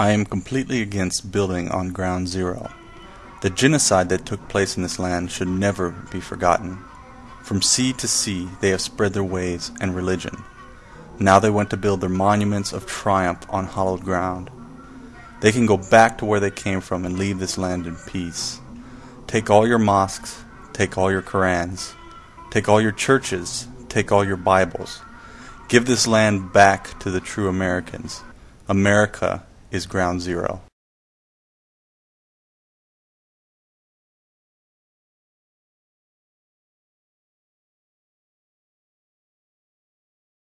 I am completely against building on ground zero. The genocide that took place in this land should never be forgotten. From sea to sea they have spread their ways and religion. Now they want to build their monuments of triumph on hallowed ground. They can go back to where they came from and leave this land in peace. Take all your mosques, take all your Korans, take all your churches, take all your Bibles. Give this land back to the true Americans. America is ground zero.